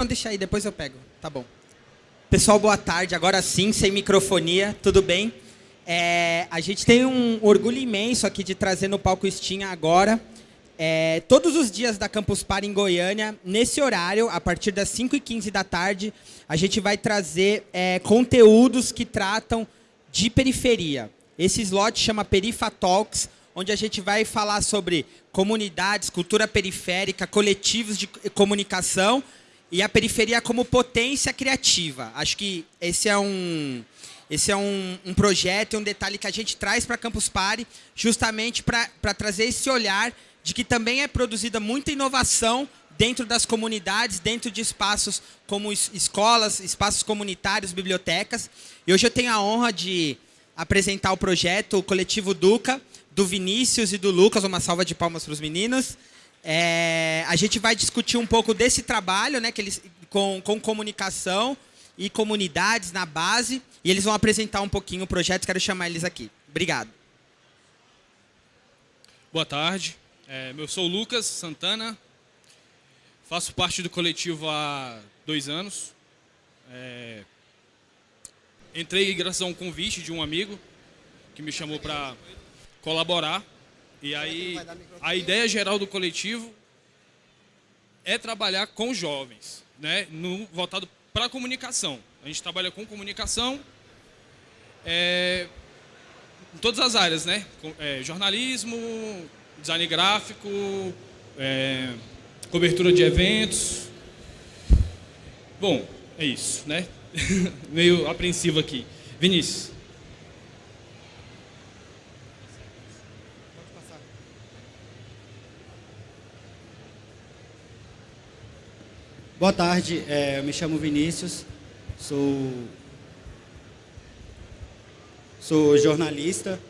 Não, deixa aí, depois eu pego. Tá bom. Pessoal, boa tarde. Agora sim, sem microfonia, tudo bem? É, a gente tem um orgulho imenso aqui de trazer no palco Steam agora. É, todos os dias da Campus Party em Goiânia, nesse horário, a partir das 5h15 da tarde, a gente vai trazer é, conteúdos que tratam de periferia. Esse slot chama Perifa Talks, onde a gente vai falar sobre comunidades, cultura periférica, coletivos de comunicação e a periferia como potência criativa. Acho que esse é um, esse é um, um projeto, um detalhe que a gente traz para Campus Party, justamente para trazer esse olhar de que também é produzida muita inovação dentro das comunidades, dentro de espaços como escolas, espaços comunitários, bibliotecas. E hoje eu tenho a honra de apresentar o projeto o Coletivo Duca, do Vinícius e do Lucas. Uma salva de palmas para os meninos. É, a gente vai discutir um pouco desse trabalho né, que eles, com, com comunicação e comunidades na base. E eles vão apresentar um pouquinho o projeto. Quero chamar eles aqui. Obrigado. Boa tarde. É, eu sou o Lucas Santana. Faço parte do coletivo há dois anos. É, entrei graças a um convite de um amigo que me chamou para colaborar. E aí, a ideia geral do coletivo é trabalhar com jovens, né, no, voltado para comunicação. A gente trabalha com comunicação é, em todas as áreas, né? É, jornalismo, design gráfico, é, cobertura de eventos. Bom, é isso, né? Meio apreensivo aqui. Vinícius. Boa tarde, é, eu me chamo Vinícius, sou, sou jornalista.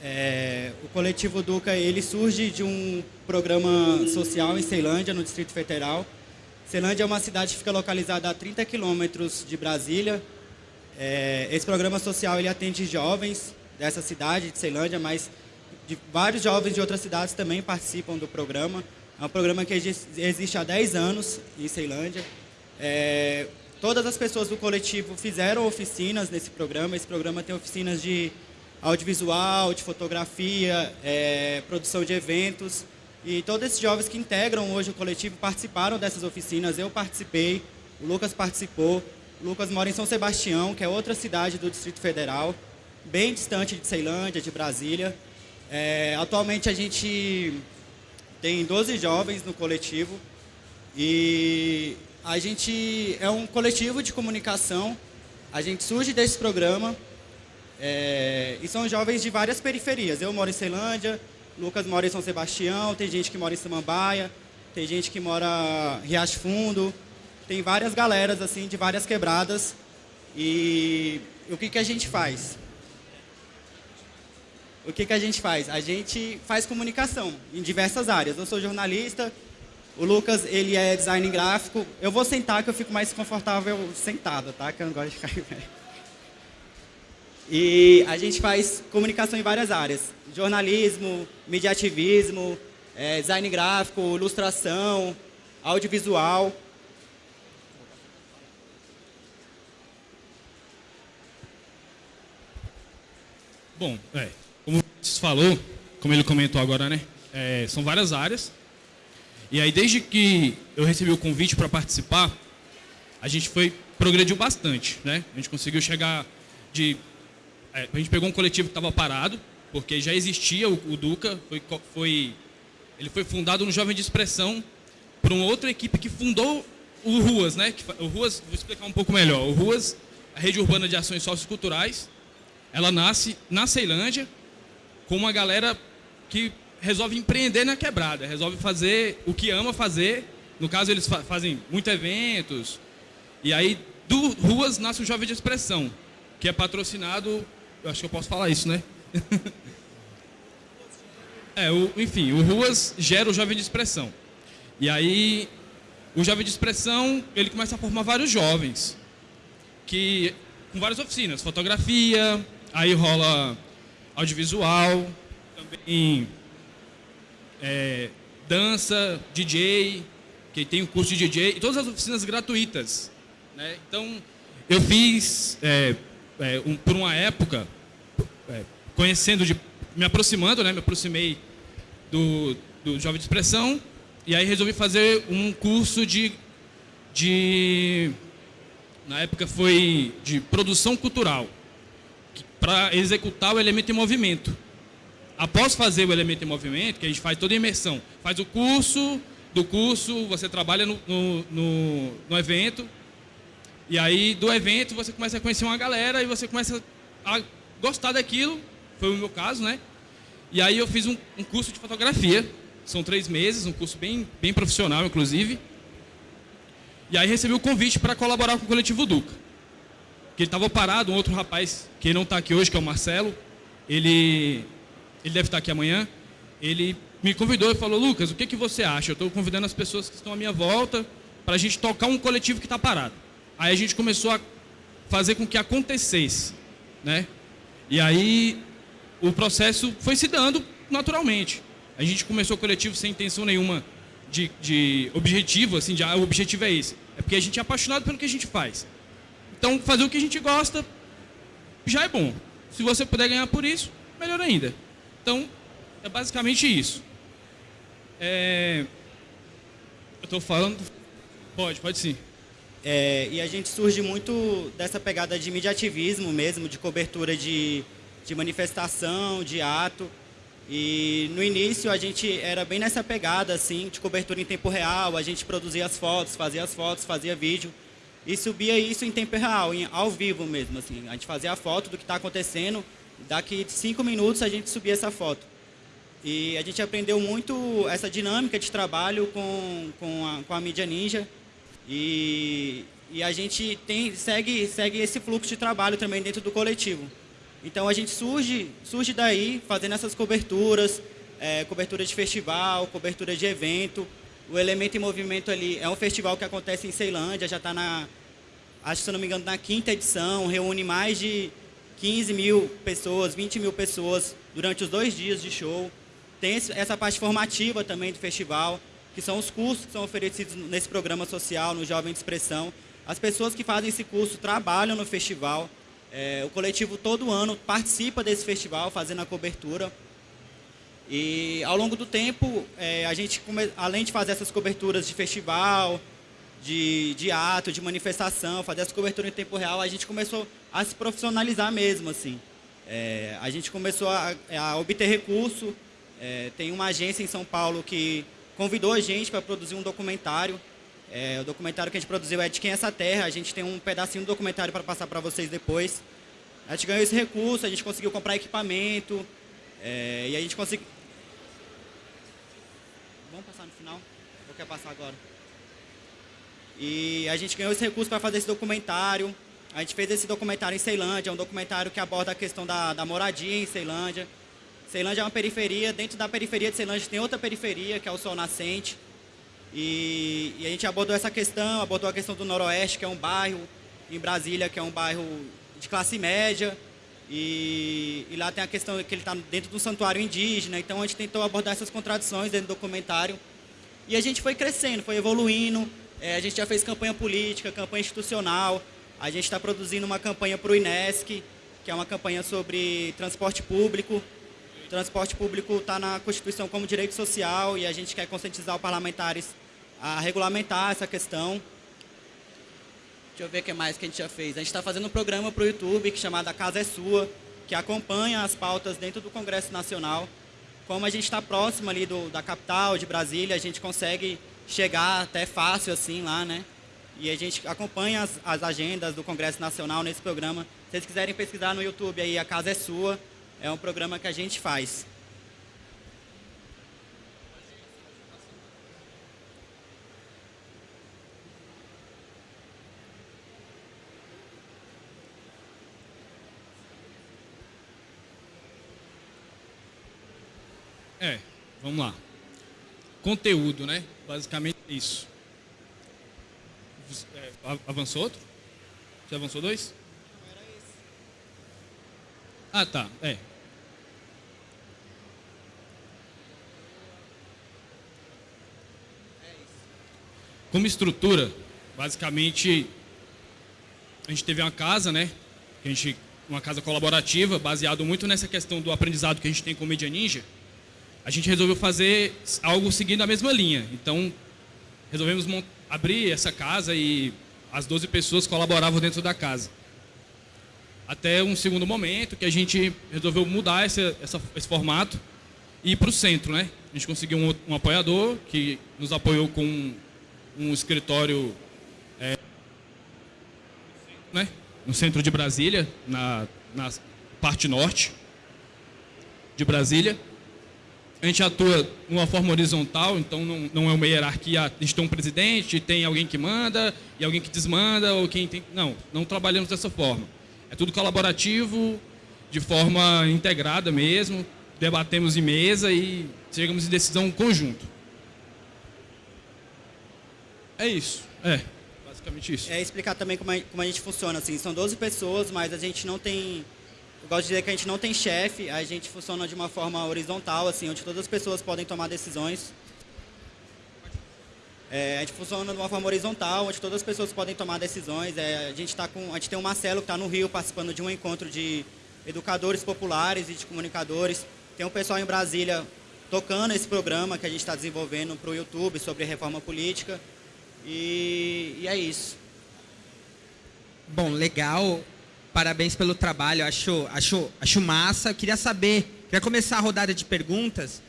É, o Coletivo Duca ele surge de um programa social em Ceilândia, no Distrito Federal. Ceilândia é uma cidade que fica localizada a 30 quilômetros de Brasília. É, esse programa social ele atende jovens dessa cidade, de Ceilândia, mas de, vários jovens de outras cidades também participam do programa. É um programa que existe há 10 anos em Ceilândia. É, todas as pessoas do coletivo fizeram oficinas nesse programa. Esse programa tem oficinas de audiovisual, de fotografia, é, produção de eventos. E todos esses jovens que integram hoje o coletivo participaram dessas oficinas. Eu participei, o Lucas participou. O Lucas mora em São Sebastião, que é outra cidade do Distrito Federal, bem distante de Ceilândia, de Brasília. É, atualmente a gente tem 12 jovens no coletivo e a gente é um coletivo de comunicação. A gente surge desse programa é, e são jovens de várias periferias. Eu moro em Ceilândia, Lucas mora em São Sebastião, tem gente que mora em Samambaia, tem gente que mora em Riacho Fundo, tem várias galeras assim de várias quebradas. E o que, que a gente faz? O que, que a gente faz? A gente faz comunicação em diversas áreas. Eu sou jornalista, o Lucas ele é design gráfico. Eu vou sentar que eu fico mais confortável sentado, tá? Que eu não gosto de ficar em pé. E a gente faz comunicação em várias áreas. Jornalismo, mediativismo, é, design gráfico, ilustração, audiovisual. Bom, é, falou, como ele comentou agora, né? É, são várias áreas. E aí, desde que eu recebi o convite para participar, a gente foi progrediu bastante, né? A gente conseguiu chegar de... É, a gente pegou um coletivo que estava parado, porque já existia o, o Duca, foi, foi, ele foi fundado no Jovem de Expressão por uma outra equipe que fundou o Ruas, né? O Ruas, vou explicar um pouco melhor. O Ruas, a Rede Urbana de Ações Socioculturais, ela nasce na Ceilândia, com uma galera que resolve empreender na quebrada, resolve fazer o que ama fazer. No caso, eles fa fazem muitos eventos. E aí, do Ruas nasce o Jovem de Expressão, que é patrocinado. Eu acho que eu posso falar isso, né? é, o, enfim, o Ruas gera o Jovem de Expressão. E aí, o Jovem de Expressão, ele começa a formar vários jovens, que com várias oficinas, fotografia, aí rola audiovisual, também é, dança, DJ, que tem o um curso de DJ, e todas as oficinas gratuitas. Né? Então, eu fiz, é, é, um, por uma época, é, conhecendo, de, me aproximando, né? me aproximei do, do Jovem de Expressão, e aí resolvi fazer um curso de, de na época foi de produção cultural, para executar o elemento em movimento. Após fazer o elemento em movimento, que a gente faz toda a imersão, faz o curso, do curso, você trabalha no, no, no, no evento, e aí do evento você começa a conhecer uma galera e você começa a gostar daquilo, foi o meu caso, né? E aí eu fiz um, um curso de fotografia, são três meses, um curso bem, bem profissional, inclusive. E aí recebi o convite para colaborar com o coletivo Duca. Que ele estava parado, um outro rapaz que não está aqui hoje, que é o Marcelo, ele, ele deve estar aqui amanhã, ele me convidou e falou, Lucas, o que, que você acha? Eu estou convidando as pessoas que estão à minha volta para a gente tocar um coletivo que está parado. Aí a gente começou a fazer com que acontecesse, né? E aí o processo foi se dando naturalmente. A gente começou o coletivo sem intenção nenhuma de, de objetivo, assim, de ah, o objetivo é esse. É porque a gente é apaixonado pelo que a gente faz. Então, fazer o que a gente gosta já é bom. Se você puder ganhar por isso, melhor ainda. Então, é basicamente isso. É... Eu estou falando... Pode, pode sim. É, e a gente surge muito dessa pegada de mediativismo mesmo, de cobertura de, de manifestação, de ato. E no início a gente era bem nessa pegada assim, de cobertura em tempo real, a gente produzia as fotos, fazia as fotos, fazia vídeo e subia isso em tempo real, em, ao vivo mesmo. Assim. A gente fazia a foto do que está acontecendo, daqui cinco minutos a gente subia essa foto. E a gente aprendeu muito essa dinâmica de trabalho com, com, a, com a mídia ninja. E, e a gente tem, segue, segue esse fluxo de trabalho também dentro do coletivo. Então a gente surge, surge daí fazendo essas coberturas, é, cobertura de festival, cobertura de evento. O Elemento em Movimento ali é um festival que acontece em Ceilândia, já está na, acho que se não me engano, na quinta edição, reúne mais de 15 mil pessoas, 20 mil pessoas durante os dois dias de show. Tem essa parte formativa também do festival, que são os cursos que são oferecidos nesse programa social, no Jovem de Expressão. As pessoas que fazem esse curso trabalham no festival. É, o coletivo todo ano participa desse festival, fazendo a cobertura. E ao longo do tempo, é, a gente, além de fazer essas coberturas de festival, de, de ato, de manifestação, fazer essa cobertura em tempo real, a gente começou a se profissionalizar mesmo. assim. É, a gente começou a, a obter recurso é, tem uma agência em São Paulo que convidou a gente para produzir um documentário. É, o documentário que a gente produziu é de quem é essa terra. A gente tem um pedacinho do documentário para passar para vocês depois. A gente ganhou esse recurso, a gente conseguiu comprar equipamento e a gente conseguiu... Vamos passar no final? Ou quer passar agora? E a gente ganhou esse recurso para fazer esse documentário. A gente fez esse documentário em Ceilândia, é um documentário que aborda a questão da, da moradia em Ceilândia. Ceilândia é uma periferia, dentro da periferia de Ceilândia tem outra periferia, que é o Sol Nascente. E, e, a gente abordou essa questão, abordou a questão do Noroeste, que é um bairro, em Brasília, que é um bairro de classe média. E, e lá tem a questão que ele está dentro de um santuário indígena, então a gente tentou abordar essas contradições dentro do documentário. E a gente foi crescendo, foi evoluindo, é, a gente já fez campanha política, campanha institucional, a gente está produzindo uma campanha para o INESC, que é uma campanha sobre transporte público, transporte público está na Constituição como direito social e a gente quer conscientizar os parlamentares a regulamentar essa questão. Deixa eu ver o que mais que a gente já fez. A gente está fazendo um programa para o YouTube que chamado A Casa é Sua, que acompanha as pautas dentro do Congresso Nacional. Como a gente está próximo ali do, da capital, de Brasília, a gente consegue chegar até fácil assim lá, né? E a gente acompanha as, as agendas do Congresso Nacional nesse programa. Se vocês quiserem pesquisar no YouTube aí, A Casa é Sua, é um programa que a gente faz. É, vamos lá. Conteúdo, né? Basicamente isso. É, avançou outro? Você avançou dois? Ah, tá. É. como estrutura, basicamente, a gente teve uma casa, né? A gente, uma casa colaborativa, baseado muito nessa questão do aprendizado que a gente tem com o Media Ninja. A gente resolveu fazer algo seguindo a mesma linha. Então, resolvemos abrir essa casa e as 12 pessoas colaboravam dentro da casa. Até um segundo momento que a gente resolveu mudar esse, essa, esse formato e ir para o centro, né? A gente conseguiu um, um, apoiador que nos apoiou com um, um escritório é, né? no centro de Brasília, na, na parte norte de Brasília. A gente atua de uma forma horizontal, então não, não é uma hierarquia. A gente tem um presidente, tem alguém que manda e alguém que desmanda, ou quem tem. Não, não trabalhamos dessa forma é tudo colaborativo, de forma integrada mesmo. Debatemos em mesa e chegamos em decisão conjunto. É isso. É, basicamente isso. É explicar também como a, como a gente funciona. Assim, são 12 pessoas, mas a gente não tem eu gosto de dizer que a gente não tem chefe, a gente funciona de uma forma horizontal, assim, onde todas as pessoas podem tomar decisões é, a gente funciona de uma forma horizontal, onde todas as pessoas podem tomar decisões. É, a, gente tá com, a gente tem o Marcelo que está no Rio participando de um encontro de educadores populares e de comunicadores. Tem um pessoal em Brasília tocando esse programa que a gente está desenvolvendo para o YouTube sobre reforma política. E, e, é isso. Bom, legal. Parabéns pelo trabalho. Acho, acho, acho massa. Eu queria saber, queria começar a rodada de perguntas.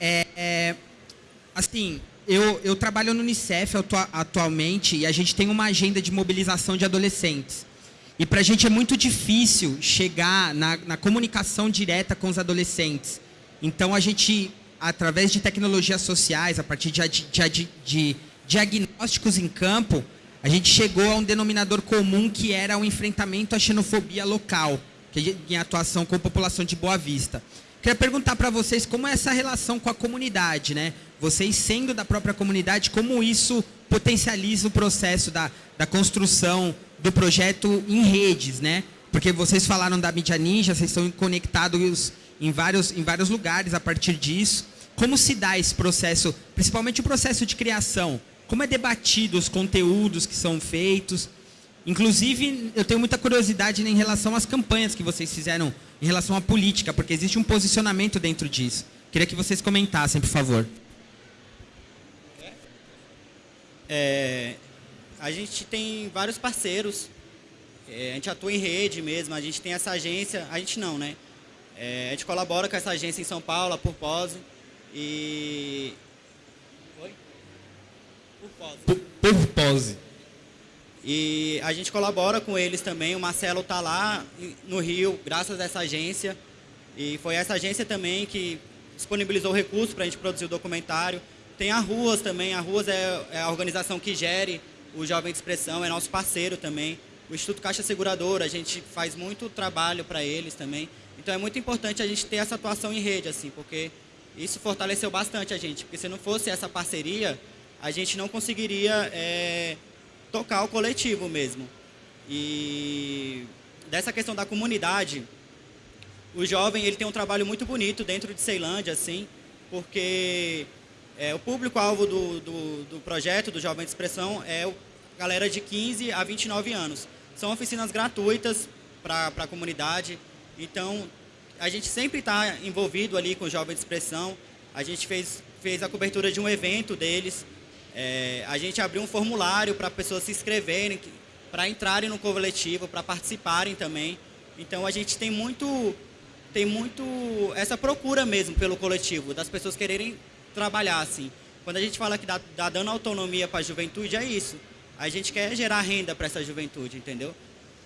É, é, assim, eu, eu trabalho no Unicef atualmente e a gente tem uma agenda de mobilização de adolescentes. E para a gente é muito difícil chegar na, na comunicação direta com os adolescentes. Então a gente, através de tecnologias sociais, a partir de, de, de, de diagnósticos em campo, a gente chegou a um denominador comum que era o enfrentamento à xenofobia local, que em atuação com a população de Boa Vista. Queria perguntar para vocês como é essa relação com a comunidade, né? Vocês sendo da própria comunidade, como isso potencializa o processo da, da construção do projeto em redes, né? Porque vocês falaram da mídia ninja, vocês estão conectados em vários, em vários lugares a partir disso. Como se dá esse processo, principalmente o processo de criação? Como é debatido os conteúdos que são feitos? Inclusive, eu tenho muita curiosidade em relação às campanhas que vocês fizeram em relação à política, porque existe um posicionamento dentro disso. Queria que vocês comentassem, por favor. É, a gente tem vários parceiros, é, a gente atua em rede mesmo, a gente tem essa agência, a gente não, né? É, a gente colabora com essa agência em São Paulo, a Purpose, e... Purpose. Purpose. E a gente colabora com eles também. O Marcelo está lá no Rio, graças a essa agência. E foi essa agência também que disponibilizou recursos para a gente produzir o documentário. Tem a Ruas também. A Ruas é, é a organização que gere o Jovem de Expressão, é nosso parceiro também. O Instituto Caixa Seguradora, a gente faz muito trabalho para eles também. Então é muito importante a gente ter essa atuação em rede, assim, porque isso fortaleceu bastante a gente. Porque se não fosse essa parceria, a gente não conseguiria é, tocar o coletivo mesmo. E dessa questão da comunidade, o jovem ele tem um trabalho muito bonito dentro de Ceilândia, assim, porque é, o público-alvo do, do, do, projeto do Jovem de Expressão é a galera de 15 a 29 anos. São oficinas gratuitas para a comunidade, então a gente sempre está envolvido ali com o Jovem de Expressão. A gente fez, fez a cobertura de um evento deles, é, a gente abriu um formulário para pessoas se inscreverem, para entrarem no coletivo, para participarem também. Então a gente tem muito, tem muito essa procura mesmo pelo coletivo, das pessoas quererem trabalhar assim. Quando a gente fala que dá, dá dando autonomia para a juventude, é isso. A gente quer gerar renda para essa juventude, entendeu?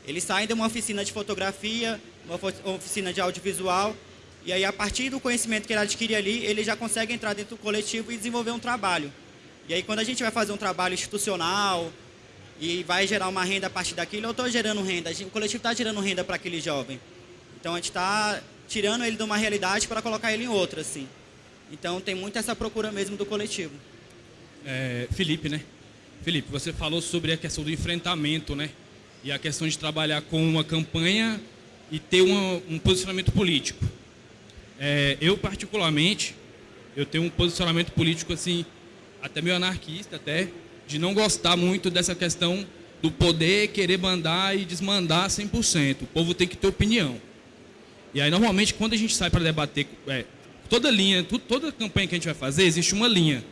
Eles saem de uma oficina de fotografia, uma oficina de audiovisual, e aí a partir do conhecimento que ele adquire ali, ele já consegue entrar dentro do coletivo e desenvolver um trabalho. E aí quando a gente vai fazer um trabalho institucional e vai gerar uma renda a partir daquilo, eu estou gerando renda, o coletivo está gerando renda para aquele jovem. Então a gente está tirando ele de uma realidade para colocar ele em outra, assim. Então tem muito essa procura mesmo do coletivo. É, Felipe, né? Felipe, você falou sobre a questão do enfrentamento, né? E a questão de trabalhar com uma campanha e ter uma, um posicionamento político. É, eu particularmente, eu tenho um posicionamento político assim até meio anarquista até, de não gostar muito dessa questão do poder querer mandar e desmandar 100%. O povo tem que ter opinião. E aí, normalmente, quando a gente sai para debater, é, toda linha, toda campanha que a gente vai fazer, existe uma linha.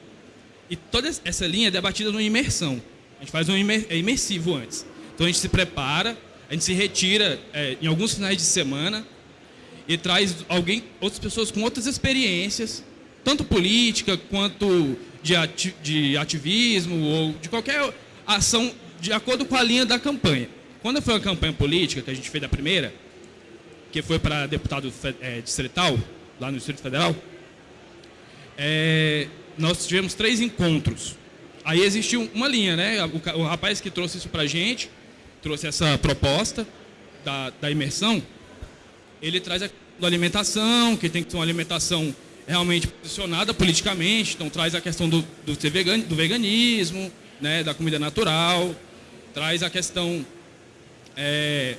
E toda essa linha é debatida numa imersão. A gente faz um é imersivo antes. Então, a gente se prepara, a gente se retira é, em alguns finais de semana e traz alguém, outras pessoas com outras experiências, tanto política quanto de, ati de ativismo ou de qualquer ação de acordo com a linha da campanha. Quando foi a campanha política que a gente fez da primeira, que foi para deputado é, distrital, lá no Distrito Federal, é, nós tivemos três encontros. Aí existiu uma linha, né? O, o rapaz que trouxe isso para a gente, trouxe essa proposta da, da imersão, ele traz a alimentação, que tem que ter uma alimentação realmente posicionada politicamente, então traz a questão do, do, do veganismo, né, da comida natural, traz a questão é,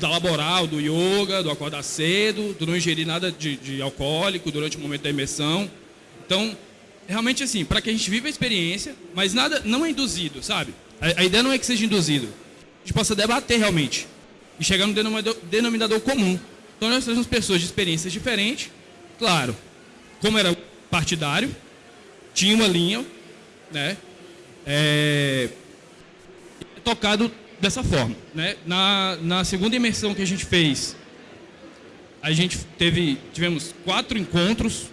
da laboral, do yoga, do acordar cedo, do não ingerir nada de, de alcoólico durante o momento da imersão. Então, realmente assim, para que a gente viva a experiência, mas nada não é induzido, sabe? A, a, ideia não é que seja induzido. A gente possa debater realmente e chegar no denominador, denominador comum. Então nós trazemos pessoas de experiências diferentes, claro, como era partidário, tinha uma linha, né? É, tocado dessa forma. Né? Na, na segunda imersão que a gente fez, a gente teve, tivemos quatro encontros,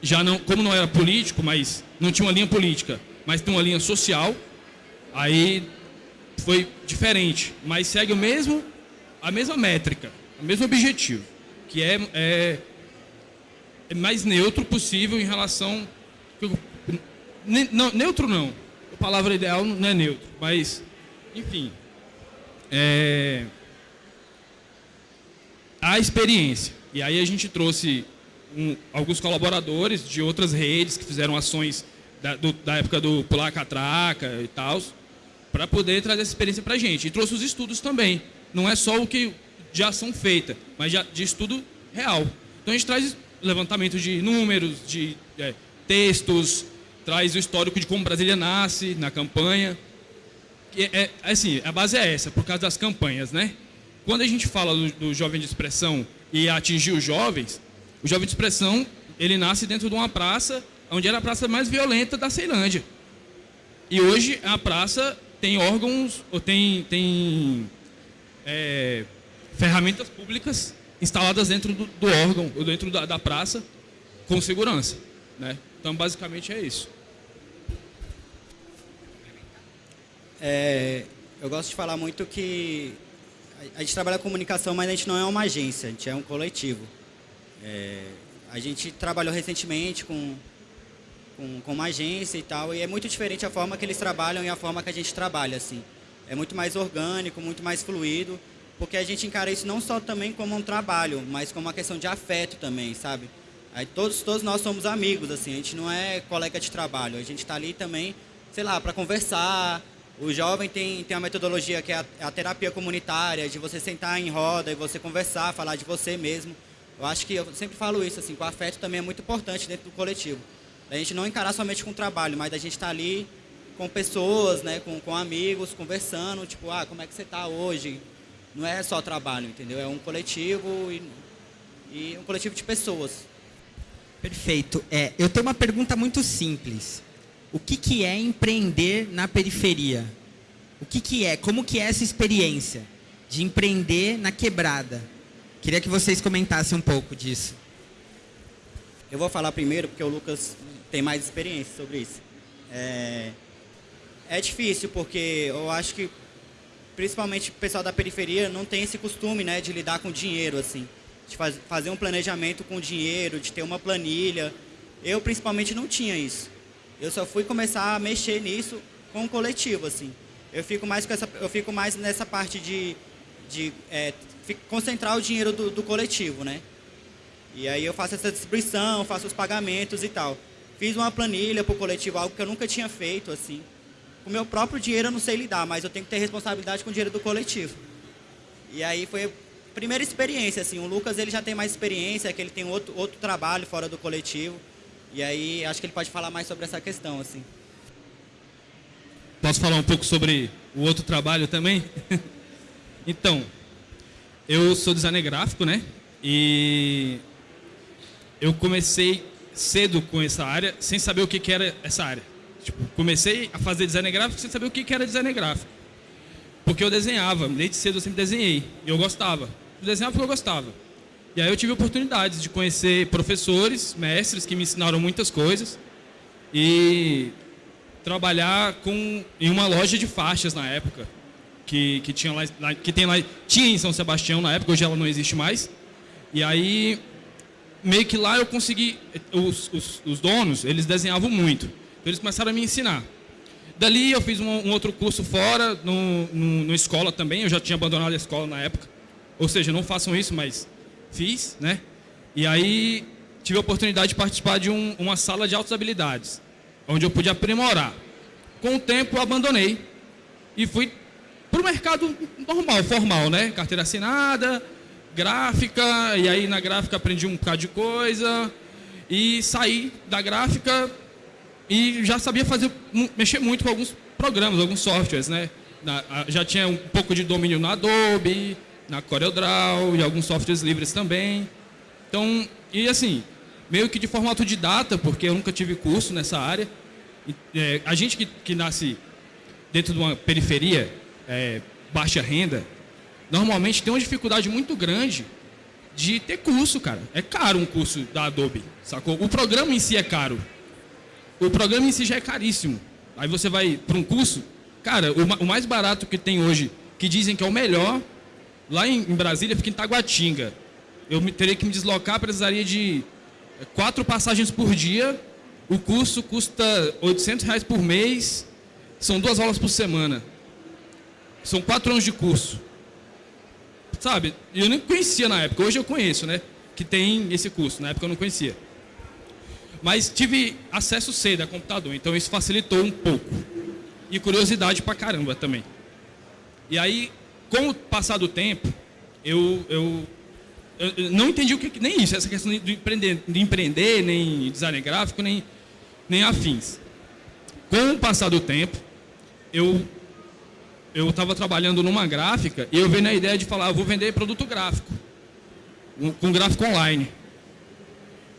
já não, como não era político, mas não tinha uma linha política, mas tem uma linha social, aí foi diferente, mas segue o mesmo, a mesma métrica, o mesmo objetivo, que é, é, é mais neutro possível em relação. Não, neutro não, a palavra ideal não é neutro, mas enfim, é, a experiência. E aí a gente trouxe um, alguns colaboradores de outras redes que fizeram ações da, do, da época do Pular Catraca e tal, para poder trazer essa experiência para a gente. E trouxe os estudos também. Não é só o que de ação feita, mas de, de estudo real. Então a gente traz levantamento de números, de é, textos, traz o histórico de como Brasília nasce na campanha. É, é, assim, a base é essa, por causa das campanhas, né? Quando a gente fala do, do jovem de expressão e atingir os jovens, o jovem de expressão, ele nasce dentro de uma praça, onde era a praça mais violenta da Ceilândia. E hoje a praça tem órgãos, ou tem, tem é, ferramentas públicas instaladas dentro do, do órgão, ou dentro da, da praça, com segurança. Né? Então, basicamente é isso. É, eu gosto de falar muito que a gente trabalha comunicação, mas a gente não é uma agência, a gente é um coletivo. É, a gente trabalhou recentemente com, com, com, uma agência e tal, e é muito diferente a forma que eles trabalham e a forma que a gente trabalha, assim. É muito mais orgânico, muito mais fluido, porque a gente encara isso não só também como um trabalho, mas como uma questão de afeto também, sabe? Aí todos, todos nós somos amigos, assim, a gente não é colega de trabalho, a gente está ali também, sei lá, para conversar, o jovem tem, tem a metodologia que é a, é a, terapia comunitária, de você sentar em roda e você conversar, falar de você mesmo. Eu acho que eu sempre falo isso, assim, que o afeto também é muito importante dentro do coletivo. A gente não encarar somente com o trabalho, mas a gente estar tá ali com pessoas, né, com, com amigos, conversando, tipo, ah, como é que você está hoje? Não é só trabalho, entendeu? É um coletivo e, e um coletivo de pessoas. Perfeito. É, eu tenho uma pergunta muito simples o que, que é empreender na periferia? O que, que é? Como que é essa experiência de empreender na quebrada? Queria que vocês comentassem um pouco disso. Eu vou falar primeiro porque o Lucas tem mais experiência sobre isso. É, é difícil porque eu acho que principalmente o pessoal da periferia não tem esse costume né, de lidar com dinheiro, assim, de faz, fazer um planejamento com dinheiro, de ter uma planilha. Eu principalmente não tinha isso. Eu só fui começar a mexer nisso com o coletivo, assim. Eu fico mais, com essa, eu fico mais nessa parte de, de é, concentrar o dinheiro do, do coletivo, né? E aí eu faço essa distribuição, faço os pagamentos e tal. Fiz uma planilha para o coletivo, algo que eu nunca tinha feito, assim. O meu próprio dinheiro eu não sei lidar, mas eu tenho que ter responsabilidade com o dinheiro do coletivo. E aí foi a primeira experiência, assim. O Lucas, ele já tem mais experiência, que ele tem outro, outro trabalho fora do coletivo. E aí, acho que ele pode falar mais sobre essa questão, assim. posso falar um pouco sobre o outro trabalho também? então, eu sou designer gráfico, né? E eu comecei cedo com essa área, sem saber o que, que era essa área. Tipo, comecei a fazer design gráfico sem saber o que, era design gráfico. Porque eu desenhava, desde cedo eu sempre desenhei, e eu gostava. Eu desenhava porque eu gostava. E aí eu tive oportunidades de conhecer professores, mestres que me ensinaram muitas coisas e trabalhar com em uma loja de faixas na época que, que tinha lá, que tem lá tinha em São Sebastião na época hoje ela não existe mais e aí meio que lá eu consegui. Os, os, os donos, eles desenhavam muito. Então eles começaram a me ensinar. Dali eu fiz um, um outro curso fora, no, no, no, escola também. Eu já tinha abandonado a escola na época. Ou seja, não façam isso, mas fiz, né? E aí tive a oportunidade de participar de um, uma sala de altas habilidades, onde eu pude aprimorar. Com o tempo eu abandonei e fui para o mercado normal, formal, né? Carteira assinada, gráfica, e aí na gráfica aprendi um bocado de coisa, e saí da gráfica e já sabia fazer, mexer muito com alguns programas, alguns softwares, né? Na, já tinha um pouco de domínio na Adobe, na CorelDRAW e alguns softwares livres também. Então, e assim, meio que de forma autodidata, porque eu nunca tive curso nessa área. É, a gente que, que nasce dentro de uma periferia, é, baixa renda, normalmente tem uma dificuldade muito grande de ter curso, cara. É caro um curso da Adobe, sacou? O programa em si é caro. O programa em si já é caríssimo. Aí você vai para um curso, cara, o, mais barato que tem hoje, que dizem que é o melhor, lá em, Brasília fica em Taguatinga. Eu teria que me deslocar, precisaria de é, quatro passagens por dia. O curso custa 800 reais por mês. São duas aulas por semana. São quatro anos de curso sabe? Eu nem conhecia na época, hoje eu conheço, né? Que tem esse curso, na época eu não conhecia. Mas tive acesso cedo a computador, então isso facilitou um pouco. E curiosidade pra caramba também. E aí, com o passar do tempo, eu, eu, eu não entendi o que. Nem isso, essa questão de empreender, de empreender nem design gráfico, nem, nem afins. Com o passar do tempo, eu eu estava trabalhando numa gráfica e eu veio na ideia de falar, ah, vou vender produto gráfico, com gráfico online.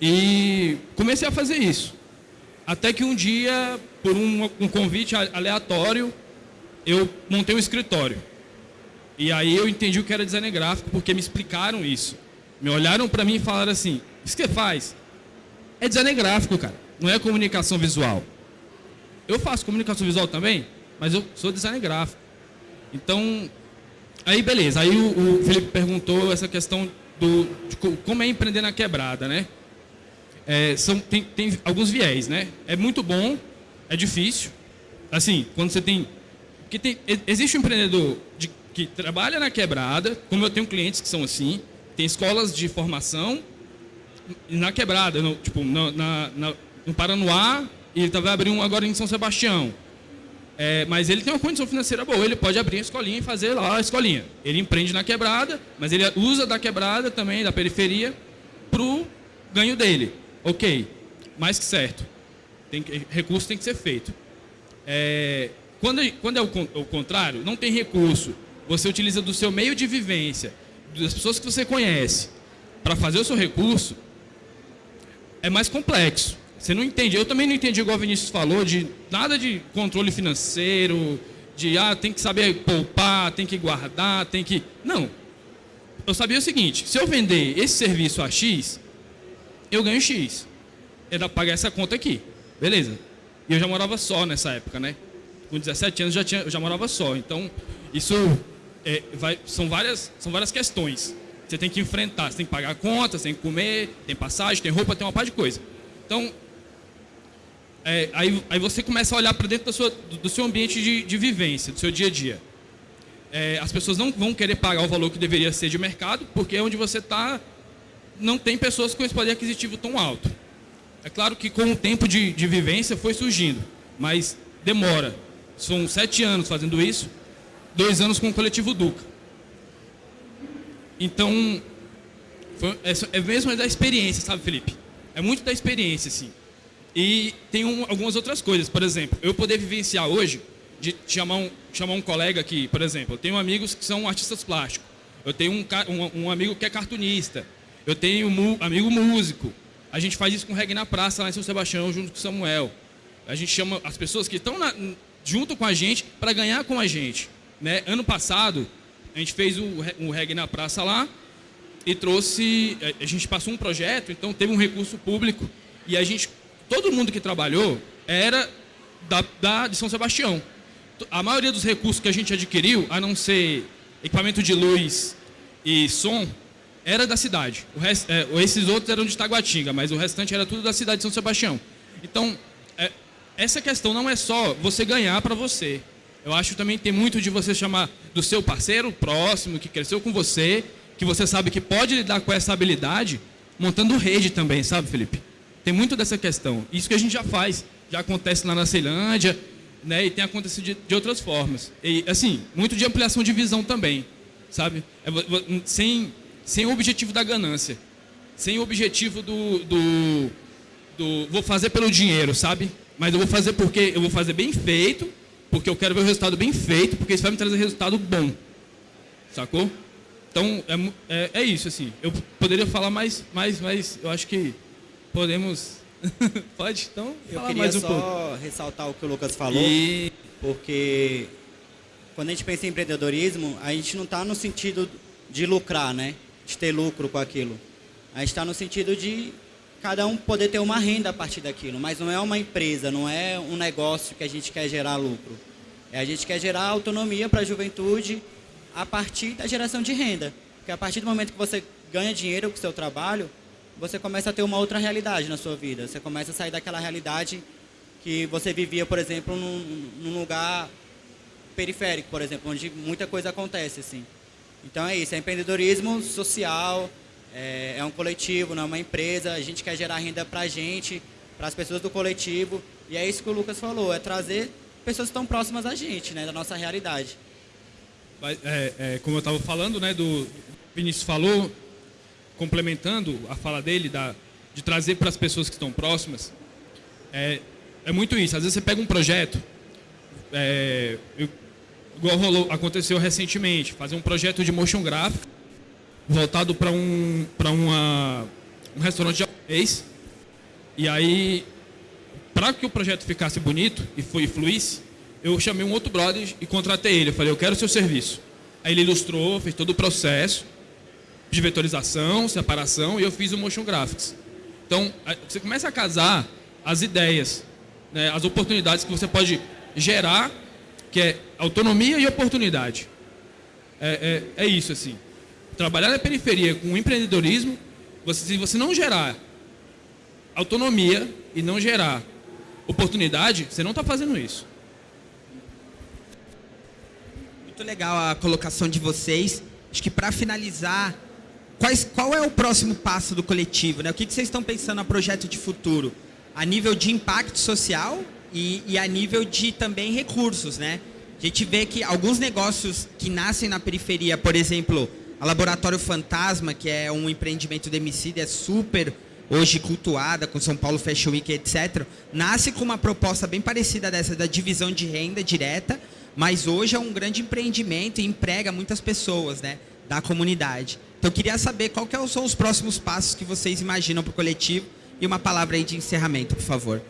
E comecei a fazer isso. Até que um dia, por um, um convite aleatório, eu montei um escritório. E aí eu entendi o que era design gráfico, porque me explicaram isso. Me olharam para mim e falaram assim, isso que faz? É design gráfico, cara. Não é comunicação visual. Eu faço comunicação visual também, mas eu sou design gráfico. Então, aí beleza. Aí o, o Felipe perguntou essa questão do, de como é empreender na quebrada, né? É, são, tem, tem alguns viés, né? É muito bom, é difícil. Assim, quando você tem... Porque tem, existe um empreendedor de, que trabalha na quebrada, como eu tenho clientes que são assim, tem escolas de formação na quebrada, no, tipo, no, na, na, no Paranoá, e ele vai abrir um agora em São Sebastião. É, mas ele tem uma condição financeira boa, ele pode abrir a escolinha e fazer lá a escolinha. Ele empreende na quebrada, mas ele usa da quebrada também, da periferia, para o ganho dele. Ok, mais que certo. Tem que, recurso tem que ser feito. É, quando, quando é o, o contrário, não tem recurso, você utiliza do seu meio de vivência, das pessoas que você conhece, para fazer o seu recurso, é mais complexo. Você não entende. Eu também não entendi, igual o Vinícius falou, de nada de controle financeiro, de ah, tem que saber poupar, tem que guardar, tem que. Não. Eu sabia o seguinte: se eu vender esse serviço a X, eu ganho X. Da pagar essa conta aqui. Beleza. E eu já morava só nessa época, né? Com 17 anos já tinha, eu já morava só. Então, isso é, vai, são, várias, são várias questões. Você tem que enfrentar, você tem que pagar a conta, você tem que comer, tem passagem, tem roupa, tem uma par de coisa. Então, é, aí, aí você começa a olhar para dentro sua, do seu ambiente de, de, vivência, do seu dia a dia. É, as pessoas não vão querer pagar o valor que deveria ser de mercado, porque é onde você está, não tem pessoas com esse poder aquisitivo tão alto. É claro que com o tempo de, de vivência foi surgindo, mas demora. São sete anos fazendo isso, dois anos com o coletivo Duca. Então, foi, é, é mesmo da experiência, sabe, Felipe? É muito da experiência, assim. E tem um, algumas outras coisas. Por exemplo, eu poder vivenciar hoje de chamar um, chamar um colega aqui, por exemplo, eu tenho amigos que são artistas plásticos, eu tenho um, um, um amigo que é cartunista, eu tenho um amigo músico. A gente faz isso com Reggae na Praça, lá em São Sebastião, junto com o Samuel. A gente chama as pessoas que estão junto com a gente para ganhar com a gente. Né? Ano passado, a gente fez o, o Reggae na Praça lá e trouxe... A gente passou um projeto, então teve um recurso público e a gente... Todo mundo que trabalhou era da, da, de São Sebastião. A maioria dos recursos que a gente adquiriu, a não ser equipamento de luz e som, era da cidade. Rest, é, esses outros eram de Taguatinga, mas o restante era tudo da cidade de São Sebastião. Então, é, essa questão não é só você ganhar para você. Eu acho também tem muito de você chamar do seu parceiro próximo, que cresceu com você, que você sabe que pode lidar com essa habilidade, montando rede também, sabe, Felipe? Tem muito dessa questão. Isso que a gente já faz, já acontece lá na Ceilândia, né, e tem acontecido de, de outras formas. E, assim, muito de ampliação de visão também, sabe? É, sem, sem o objetivo da ganância, sem o objetivo do, do, do vou fazer pelo dinheiro, sabe? Mas eu vou fazer porque eu vou fazer bem feito, porque eu quero ver o resultado bem feito, porque isso vai me trazer resultado bom, sacou? Então é, é, é isso assim. Eu poderia falar mais, mais, mas eu acho que podemos Pode, então, Eu queria mais um só pouco. ressaltar o que o Lucas falou, e... porque quando a gente pensa em empreendedorismo, a gente não está no sentido de lucrar, né? De ter lucro com aquilo. A gente está no sentido de cada um poder ter uma renda a partir daquilo, mas não é uma empresa, não é um negócio que a gente quer gerar lucro. É a gente quer gerar autonomia para a juventude a partir da geração de renda. Porque a partir do momento que você ganha dinheiro com o seu trabalho, você começa a ter uma outra realidade na sua vida. Você começa a sair daquela realidade que você vivia, por exemplo, num, num lugar periférico, por exemplo, onde muita coisa acontece, assim. Então é isso, é empreendedorismo social, é, é um coletivo, não é uma empresa, a gente quer gerar renda para a gente, para as pessoas do coletivo, e é isso que o Lucas falou, é trazer pessoas que estão próximas a gente, né, da nossa realidade. É, é, como eu estava falando, né, do Vinícius falou, complementando a fala dele, da, de trazer para as pessoas que estão próximas, é, é muito isso. Às vezes você pega um projeto, é, eu, igual rolou, aconteceu recentemente, fazer um projeto de motion gráfico voltado para um, uma, um restaurante japonês. E aí, para que o projeto ficasse bonito e foi, fluísse, eu chamei um outro brother e contratei ele. Eu falei, eu quero o seu serviço. Aí ele ilustrou, fez todo o processo de vetorização, separação, e eu fiz o motion graphics. Então, você começa a casar as ideias, né, as oportunidades que você pode gerar, que é autonomia e oportunidade. É, é, é isso, assim. Trabalhar na periferia com empreendedorismo, você, se você não gerar autonomia e não gerar oportunidade, você não está fazendo isso. Muito legal a colocação de vocês. Acho que para finalizar, Quais, qual é o próximo passo do coletivo? Né? O que, que vocês estão pensando a projeto de futuro? A nível de impacto social e, e a nível de também recursos, né? A gente vê que alguns negócios que nascem na periferia, por exemplo, a Laboratório Fantasma, que é um empreendimento de Emicida, é super hoje cultuada com São Paulo Fashion Week, etc., nasce com uma proposta bem parecida dessa da divisão de renda direta, mas hoje é um grande empreendimento e emprega muitas pessoas né, da comunidade. Então eu queria saber que é são os próximos passos que vocês imaginam para o coletivo e uma palavra aí de encerramento, por favor.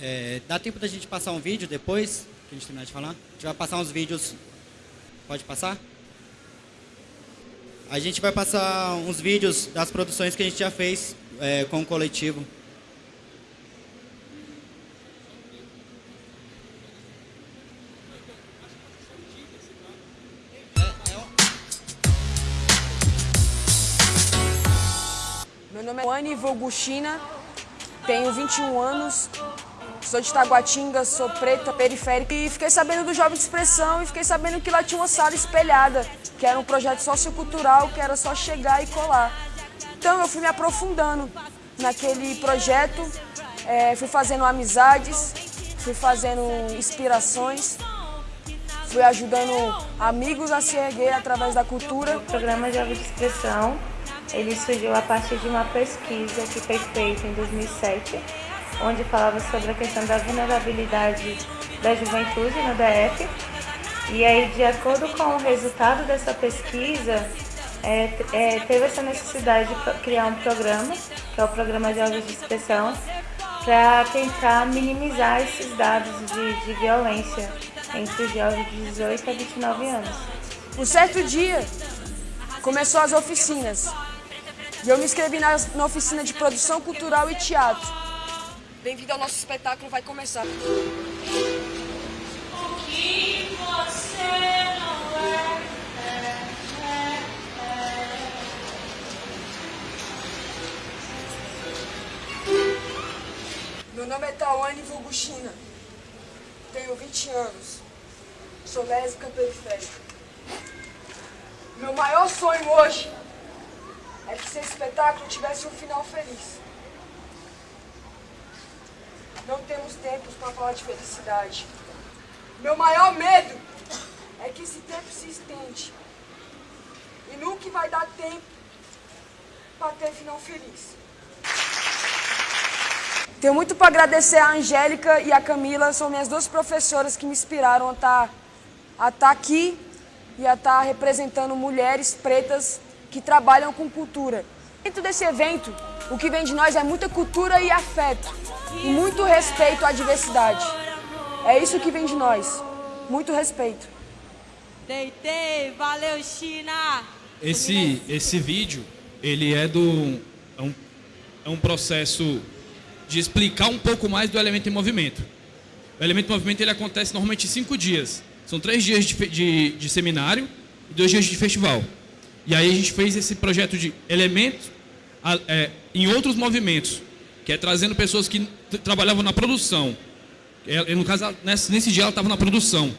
É, dá tempo da gente passar um vídeo depois, que a gente terminar de falar? A gente vai passar uns vídeos. Pode passar? A gente vai passar uns vídeos das produções que a gente já fez é, com o coletivo. nome é Anne Voguchina, tenho 21 anos, sou de Taguatinga, sou preta, periférica e fiquei sabendo do Jovem de Expressão e fiquei sabendo que lá tinha uma sala espelhada, que era um projeto sociocultural que era só chegar e colar. Então eu fui me aprofundando naquele projeto, é, fui fazendo amizades, fui fazendo inspirações, fui ajudando amigos a se erguer através da cultura. O programa Jovem de Expressão ele surgiu a partir de uma pesquisa que foi feita em 2007 onde falava sobre a questão da vulnerabilidade da juventude no DF. E aí, de acordo com o resultado dessa pesquisa, é, é, teve essa necessidade de criar um programa, que é o Programa Jovens de Expressão, para tentar minimizar esses dados de, de violência entre os jovens de 18 a 29 anos. Um certo dia, começou as oficinas. E eu me inscrevi na, na oficina de produção cultural e teatro. Bem-vindo ao nosso espetáculo, vai começar. Meu nome é Tawane Vugushina. Tenho 20 anos. Sou lésbica periférica. Meu maior sonho hoje é que esse espetáculo tivesse um final feliz. Não temos tempos para falar de felicidade. Meu maior medo é que esse tempo se estende. E nunca vai dar tempo para ter final feliz. Tenho muito para agradecer a Angélica e a Camila, são minhas duas professoras que me inspiraram a estar a estar aqui e a estar representando mulheres pretas que trabalham com cultura. Dentro desse evento, o que vem de nós é muita cultura e afeto, e muito respeito à diversidade. É isso que vem de nós, muito respeito. Deitei, valeu China! Esse, esse vídeo, ele é do... É um, é um processo de explicar um pouco mais do elemento em movimento. O elemento em movimento ele acontece normalmente em cinco dias. São três dias de, de, de seminário e dois dias de festival. E aí a gente fez esse projeto de elementos é, em outros movimentos, que é trazendo pessoas que trabalhavam na produção. É, no caso, nesse, nesse dia ela estava na produção.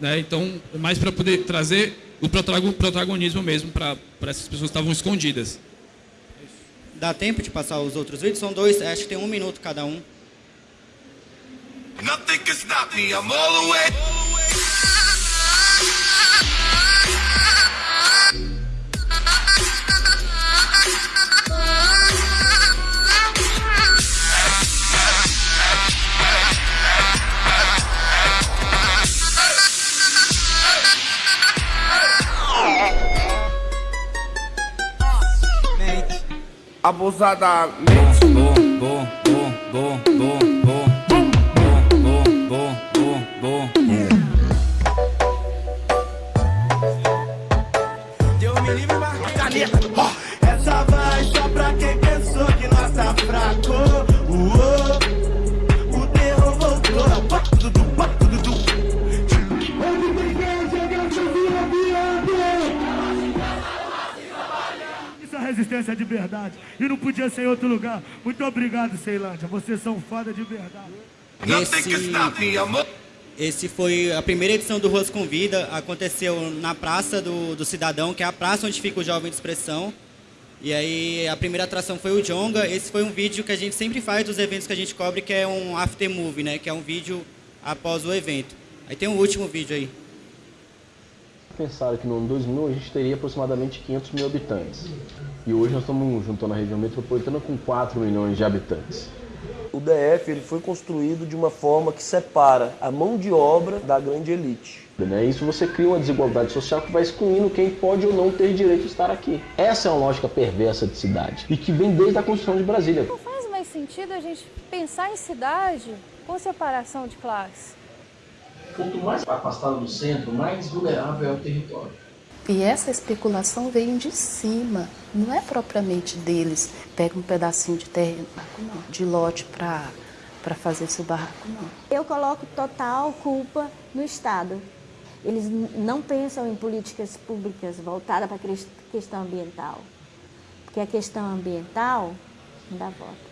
Né? Então, mais para poder trazer o protagonismo mesmo para essas pessoas que estavam escondidas. Dá tempo de passar os outros vídeos? São dois, acho que tem um minuto cada um. Nothing can stop me, I'm all the way. Abusadamente. Deus resistência de verdade. E não podia ser em outro lugar. Muito obrigado, Ceilândia. Vocês são foda de verdade. Esse, esse foi a primeira edição do Ruas Convida. Aconteceu na Praça do, do Cidadão, que é a praça onde fica o Jovem de Expressão. E aí a primeira atração foi o Jonga. Esse foi um vídeo que a gente sempre faz dos eventos que a gente cobre, que é um after movie, né? Que é um vídeo após o evento. Aí tem um último vídeo aí. Pensaram que no ano 2000 a gente teria aproximadamente 500 mil habitantes. E hoje nós estamos juntando a região metropolitana com 4 milhões de habitantes. O DF ele foi construído de uma forma que separa a mão de obra da grande elite. Né? Isso você cria uma desigualdade social que vai excluindo quem pode ou não ter direito de estar aqui. Essa é uma lógica perversa de cidade e que vem desde a construção de Brasília. Não faz mais sentido a gente pensar em cidade com separação de classe. Quanto mais afastado do centro, mais vulnerável é o território. E essa especulação vem de cima, não é propriamente deles. Pega um pedacinho de terreno, de lote para fazer seu barraco, não. Eu coloco total culpa no Estado. Eles não pensam em políticas públicas voltadas para a questão ambiental. Porque a questão ambiental não dá voto.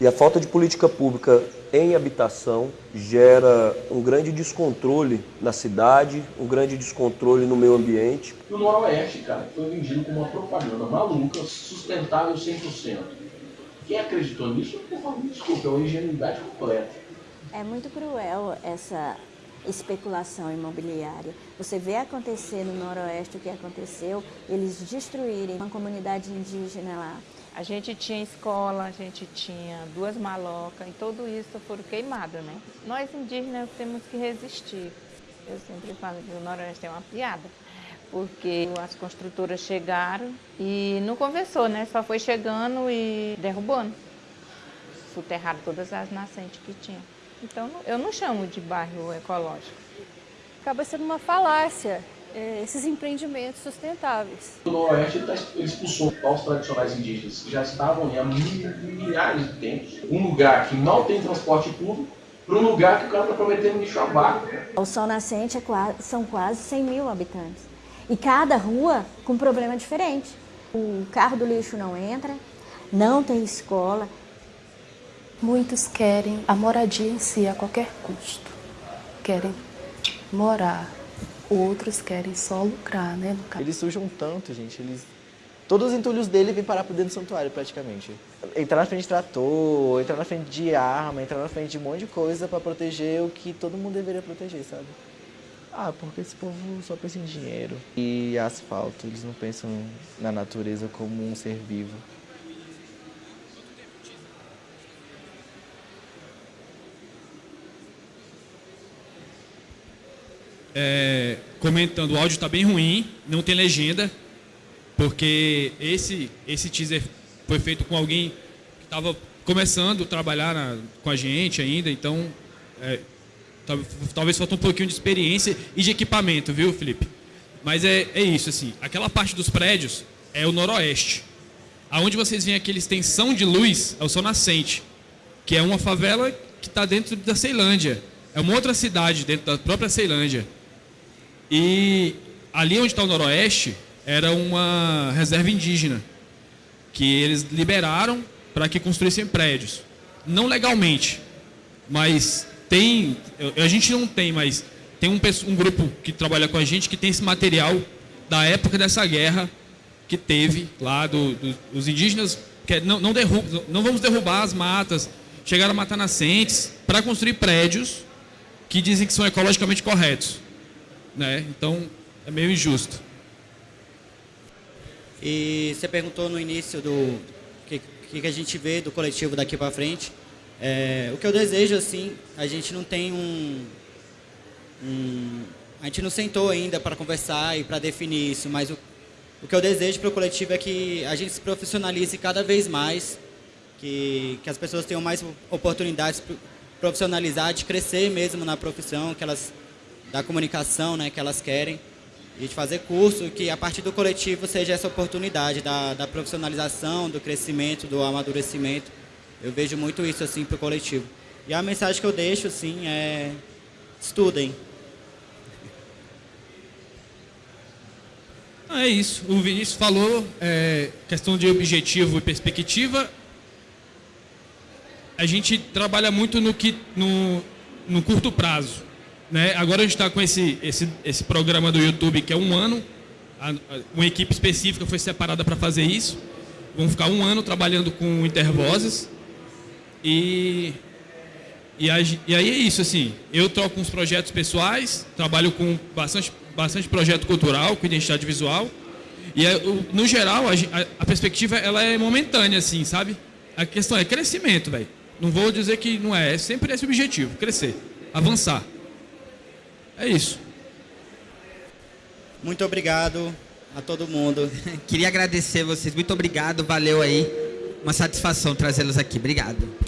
E a falta de política pública em habitação gera um grande descontrole na cidade, um grande descontrole no meio ambiente. E o Noroeste, cara, foi vendido como uma propaganda maluca, sustentável 100%. Quem acreditou nisso, por favor, desculpa, é uma ingenuidade completa. É muito cruel essa especulação imobiliária. Você vê acontecer no Noroeste o que aconteceu, eles destruírem uma comunidade indígena lá, A gente tinha escola, a gente tinha duas malocas e tudo isso foram queimado, né? Nós indígenas temos que resistir. Eu sempre falo que o Noroeste é uma piada, porque as construtoras chegaram e não conversou, né? Só foi chegando e derrubando. Soterraram todas as nascentes que tinha. Então eu não chamo de bairro ecológico. Acaba sendo uma falácia é, esses empreendimentos sustentáveis. O Noroeste tá ele expulsou povos tradicionais indígenas que já estavam há milhares de tempos. Um lugar que não tem transporte público para um lugar que o cara está prometendo lixo a vácuo. O Sol Nascente é quase, são quase 100 mil habitantes. E cada rua com um problema diferente. O carro do lixo não entra, não tem escola. Muitos querem a moradia em si a qualquer custo. Querem morar. Outros querem só lucrar, né? Eles sujam tanto, gente. Eles Todos os entulhos dele vêm parar por dentro do santuário, praticamente. Entrar na frente de trator, entrar na frente de arma, entrar na frente de um monte de coisa para proteger o que todo mundo deveria proteger, sabe? Ah, porque esse povo só pensa em dinheiro e asfalto. Eles não pensam na natureza como um ser vivo. É, comentando, o áudio está bem ruim, não tem legenda, porque esse, esse teaser foi feito com alguém que estava começando a trabalhar na, com a gente ainda, então é, talvez falta um pouquinho de experiência e de equipamento, viu, Felipe? Mas é, é isso, assim, aquela parte dos prédios é o noroeste. Aonde vocês veem aquela extensão de luz é o Sol Nascente, que é uma favela que está dentro da Ceilândia. É uma outra cidade dentro da própria Ceilândia. E ali onde está o noroeste era uma reserva indígena, que eles liberaram para que construíssem prédios. Não legalmente, mas tem, a gente não tem, mas tem um, um grupo que trabalha com a gente que tem esse material da época dessa guerra que teve lá do, do, dos indígenas, que é, não, não, não vamos derrubar as matas, chegaram a matar nascentes para construir prédios que dizem que são ecologicamente corretos. Né? Então, é meio injusto. E você perguntou no início do que, que a gente vê do coletivo daqui para frente. É, o que eu desejo, assim, a gente não tem um, um a gente não sentou ainda para conversar e para definir isso, mas o, o que eu desejo para o coletivo é que a gente se profissionalize cada vez mais, que, que as pessoas tenham mais oportunidades de profissionalizar, de crescer mesmo na profissão que elas da comunicação, né, que elas querem e de fazer curso, que a partir do coletivo seja essa oportunidade da, da profissionalização, do crescimento, do amadurecimento. Eu vejo muito isso assim para o coletivo. E a mensagem que eu deixo assim é estudem. Ah, é isso. O Vinícius falou é, questão de objetivo e perspectiva. A gente trabalha muito no que no, no curto prazo. Né? Agora a gente está com esse, esse, esse programa do YouTube que é um ano. A, a, uma equipe específica foi separada para fazer isso. Vamos ficar um ano trabalhando com intervozes. E, e, a, e aí é isso, assim. Eu troco uns projetos pessoais, trabalho com bastante, bastante projeto cultural, com identidade visual. E é, no geral, a, perspectiva ela é momentânea, assim, sabe? A questão é crescimento, velho. Não vou dizer que não é, é sempre esse objetivo, crescer, avançar. É isso. Muito obrigado a todo mundo. Queria agradecer vocês. Muito obrigado, valeu aí. Uma satisfação trazê-los aqui. Obrigado.